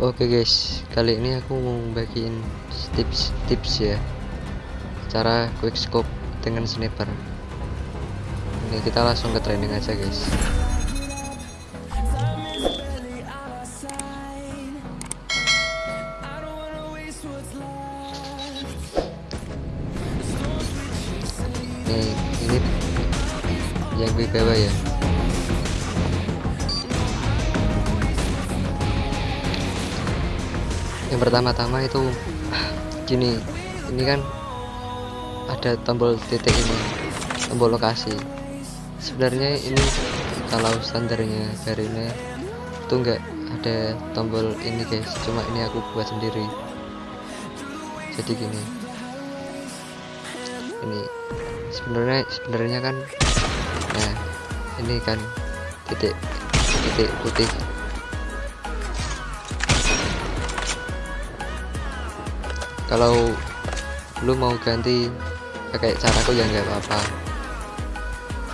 Oke guys, kali ini aku mau bagiin tips-tips ya cara quick scope dengan sniper. Ini kita langsung ke training aja guys. Nih, ini yang gue bawa ya. Yang pertama-tama itu gini ini kan ada tombol titik ini tombol lokasi. Sebenarnya ini kalau standarnya ini itu enggak ada tombol ini guys. Cuma ini aku buat sendiri. Jadi gini ini sebenarnya sebenarnya kan nah ini kan titik titik putih kalau lu mau ganti pakai caraku ya nggak apa-apa.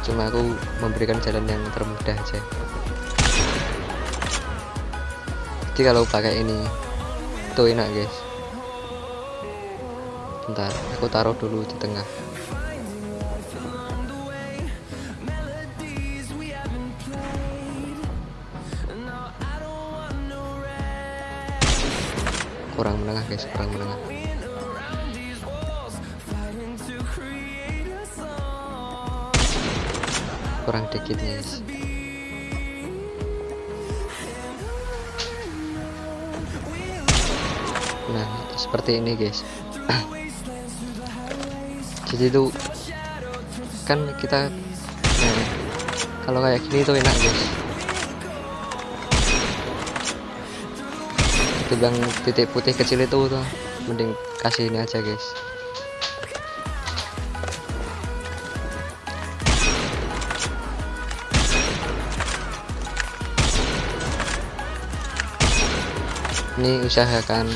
Cuma aku memberikan jalan yang termudah aja. Jadi kalau pakai ini itu enak guys. Bentar aku taruh dulu di tengah. Kurang menengah guys kurang menengah kurang dikit guys nah seperti ini guys. Jadi itu kan kita nah, kalau kayak gini tuh enak guys. Ketimbang titik putih kecil itu tuh mending kasih ini aja guys ini usahakan.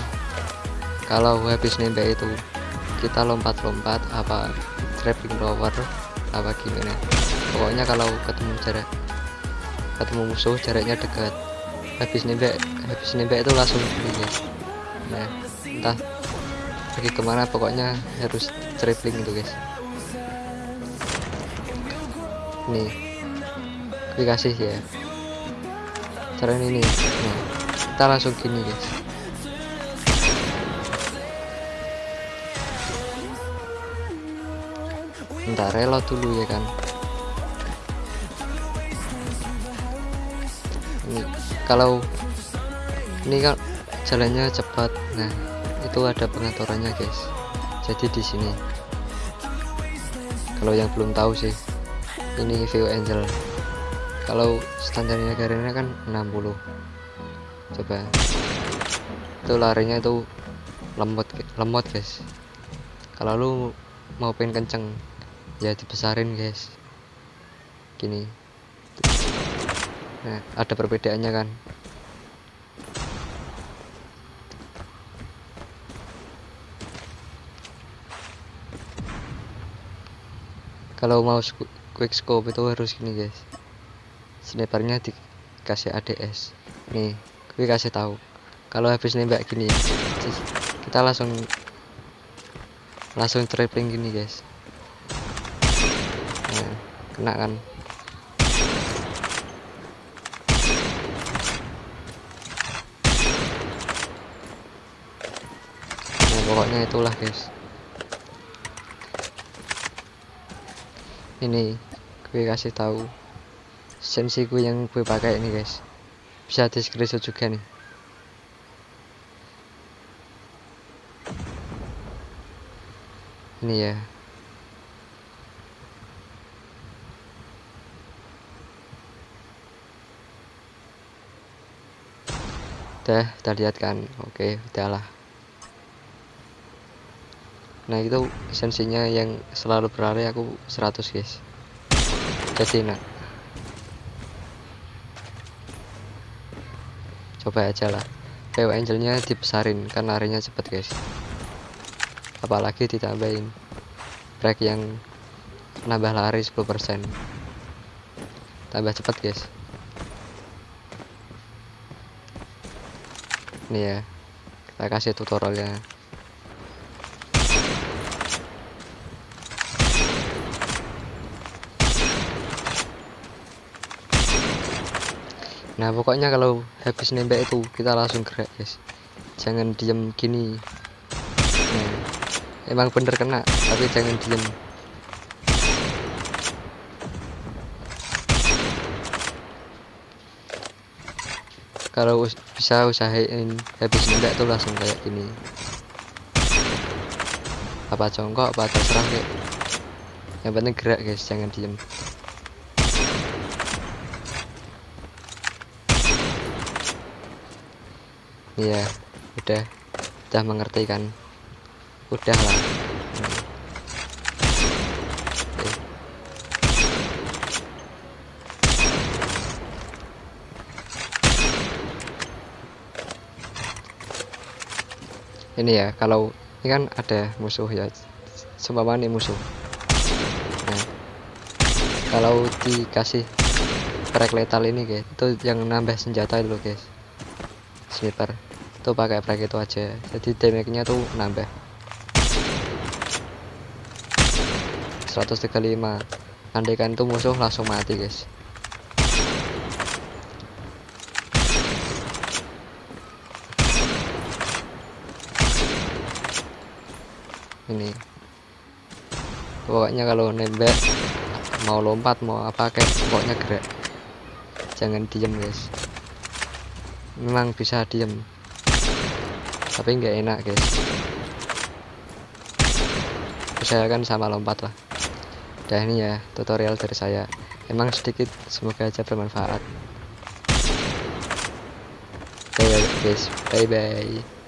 Kalau habis nembak itu kita lompat-lompat apa trapping rover apa gimana. Pokoknya kalau ketemu jarak ketemu musuh jaraknya dekat. Habis nembak habis nembak itu langsung guys nah entah pergi ke mana pokoknya harus traveling itu guys. Nih dikasih ya. Cara ini nih. Nah, kita langsung gini guys. Bentar reload dulu ya kan. Ini kalau ini kan jalannya cepat. Nah itu ada pengaturannya guys. Jadi di sini. Kalau yang belum tahu sih ini view angel. Kalau standarnya negaranya kan 60 coba. Itu larinya itu lemot lemot guys. Kalau lu mau pengen kenceng ya dibesarin guys. Gini. Nah ada perbedaannya kan? Kalau mau quick scope itu harus gini guys. Snipernya dikasih ADS nih gue kasih tahu. Kalau habis nembak gini kita langsung langsung trapping gini guys. Nah, kena kan? Nah pokoknya itulah guys. Ini gue kasih tahu. Sensi gue yang gue pakai ini guys bisa di screenshot juga nih. Ini ya. Udah kita lihat kan. Oke udahlah nah itu esensinya yang selalu berlari aku 100 guys. Jadi enak coba aja lah. PW angelnya dibesarin kan larinya cepet guys. Apalagi ditambahin break yang nambah lari 10% tambah cepet guys. Nih ya. Kita kasih tutorialnya nah pokoknya kalau habis nembak itu kita langsung gerak guys. Jangan diem gini. Nah, emang bener kena tapi jangan diem. Kalau us bisa usahain habis nembak tuh langsung kayak gini. Apa congkok apa terserah kayak. Yang penting gerak guys jangan diem iya udah. Udah mengerti kan? Udah lah. Ini ya kalau ini kan ada musuh ya. Seumpama nih musuh. Nah kalau dikasih frag lethal ini guys itu yang nambah senjata itu guys. Sniper tuh pakai frag itu aja. Jadi damage nya tuh nambah. 135 andaikan itu musuh langsung mati guys. Ini. Pokoknya kalau nembak mau lompat mau apa kayak pokoknya gerak. Jangan diem guys. Memang bisa diem tapi nggak enak guys. Usahakan sama lompat lah. Udah ini ya tutorial dari saya. Emang sedikit semoga aja bermanfaat. Oke guys. Bye bye